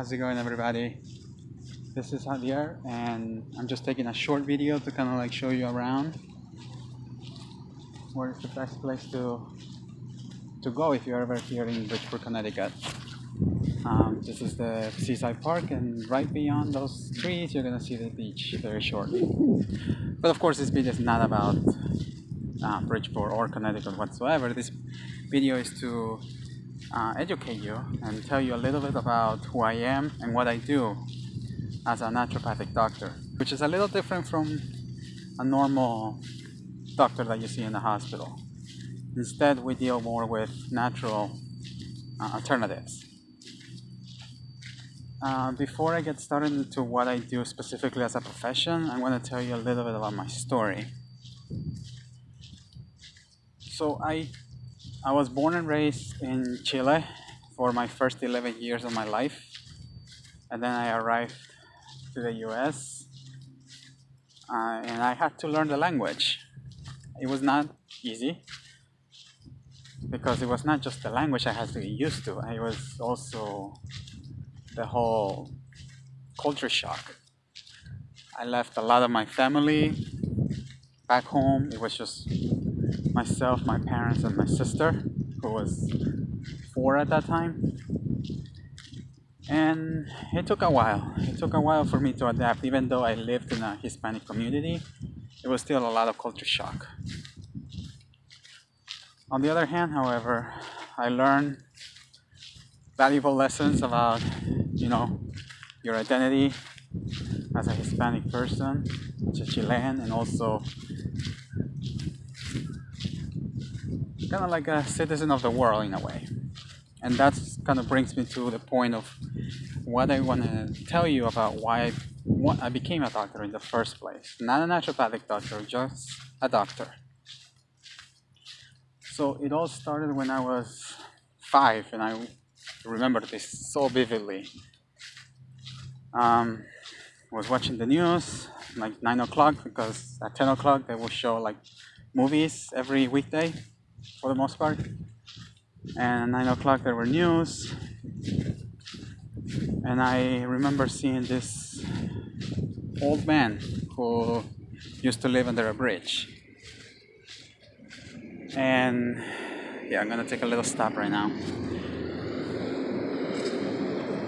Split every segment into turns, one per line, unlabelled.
how's it going everybody? This is Javier and I'm just taking a short video to kind of like show you around where is the best place to to go if you're ever here in Bridgeport, Connecticut. Um, this is the Seaside Park and right beyond those trees you're gonna see the beach very shortly. But of course this video is not about uh, Bridgeport or Connecticut whatsoever. This video is to uh, educate you and tell you a little bit about who I am and what I do as a naturopathic doctor, which is a little different from a normal doctor that you see in the hospital. Instead, we deal more with natural uh, alternatives. Uh, before I get started into what I do specifically as a profession, I'm going to tell you a little bit about my story. So I I was born and raised in Chile for my first 11 years of my life. And then I arrived to the US uh, and I had to learn the language. It was not easy because it was not just the language I had to get used to, it was also the whole culture shock. I left a lot of my family back home. It was just myself, my parents, and my sister, who was four at that time. And it took a while. It took a while for me to adapt. Even though I lived in a Hispanic community, it was still a lot of culture shock. On the other hand, however, I learned valuable lessons about, you know, your identity as a Hispanic person, as a Chilean, and also kind of like a citizen of the world in a way. And that kind of brings me to the point of what I want to tell you about why I, what I became a doctor in the first place. Not a naturopathic doctor, just a doctor. So it all started when I was five, and I remember this so vividly. Um, was watching the news like 9 o'clock because at 10 o'clock they will show like movies every weekday for the most part. And 9 o'clock there were news. And I remember seeing this old man who used to live under a bridge. And yeah, I'm gonna take a little stop right now.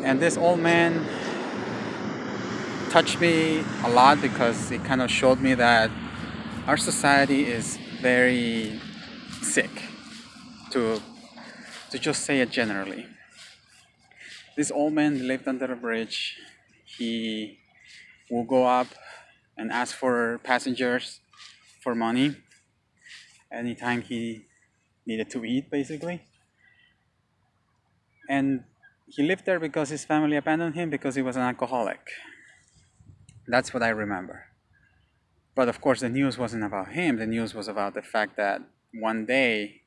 And this old man touched me a lot because it kind of showed me that our society is very sick to to just say it generally. This old man lived under a bridge. He will go up and ask for passengers for money anytime he needed to eat basically. And he lived there because his family abandoned him because he was an alcoholic. That's what i remember. But of course the news wasn't about him. The news was about the fact that one day,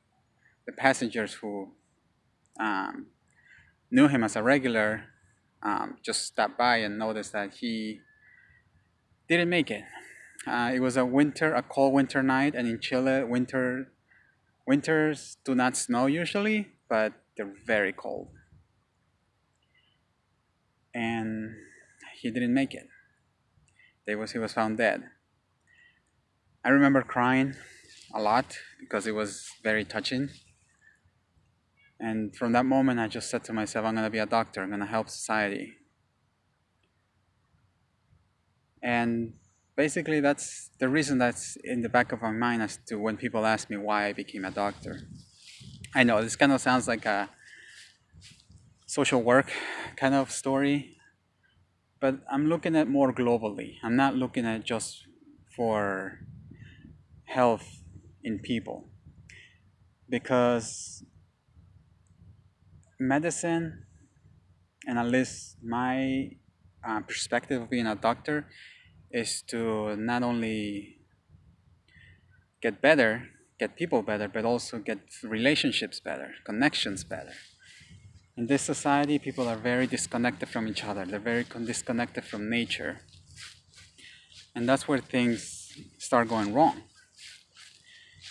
the passengers who um, knew him as a regular um, just stopped by and noticed that he didn't make it. Uh, it was a winter, a cold winter night, and in Chile, winter winters do not snow usually, but they're very cold. And he didn't make it. They was he was found dead. I remember crying a lot because it was very touching. And from that moment, I just said to myself, I'm going to be a doctor, I'm going to help society. And basically, that's the reason that's in the back of my mind as to when people ask me why I became a doctor. I know this kind of sounds like a social work kind of story, but I'm looking at more globally. I'm not looking at just for health in people. Because medicine and at least my uh, perspective of being a doctor is to not only get better get people better but also get relationships better connections better. In this society people are very disconnected from each other. They're very disconnected from nature. And that's where things start going wrong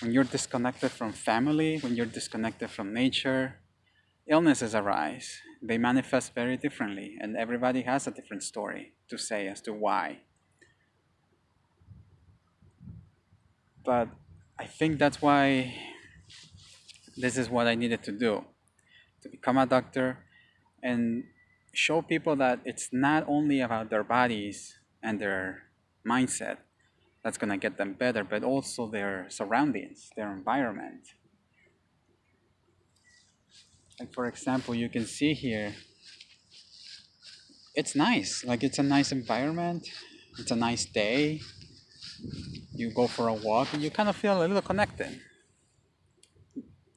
when you're disconnected from family, when you're disconnected from nature, illnesses arise. They manifest very differently, and everybody has a different story to say as to why. But I think that's why this is what I needed to do to become a doctor and show people that it's not only about their bodies and their mindset that's going to get them better, but also their surroundings, their environment. Like, for example, you can see here, it's nice. Like, it's a nice environment, it's a nice day. You go for a walk and you kind of feel a little connected.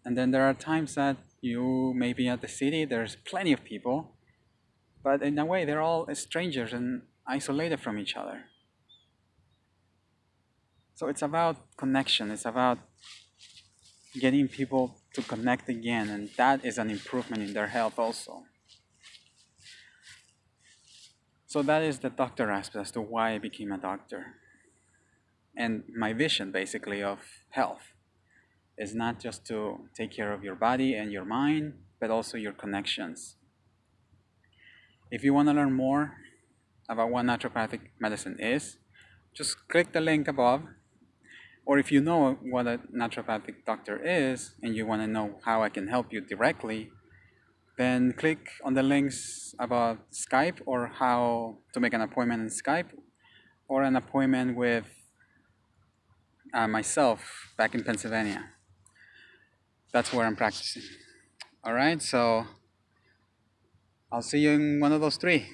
And then there are times that you may be at the city, there's plenty of people, but in a way, they're all strangers and isolated from each other. So it's about connection, it's about getting people to connect again, and that is an improvement in their health also. So that is the doctor aspect as to why I became a doctor. And my vision basically of health is not just to take care of your body and your mind, but also your connections. If you want to learn more about what naturopathic medicine is, just click the link above. Or if you know what a naturopathic doctor is and you want to know how I can help you directly, then click on the links about Skype or how to make an appointment in Skype or an appointment with uh, myself back in Pennsylvania. That's where I'm practicing. All right, so I'll see you in one of those three.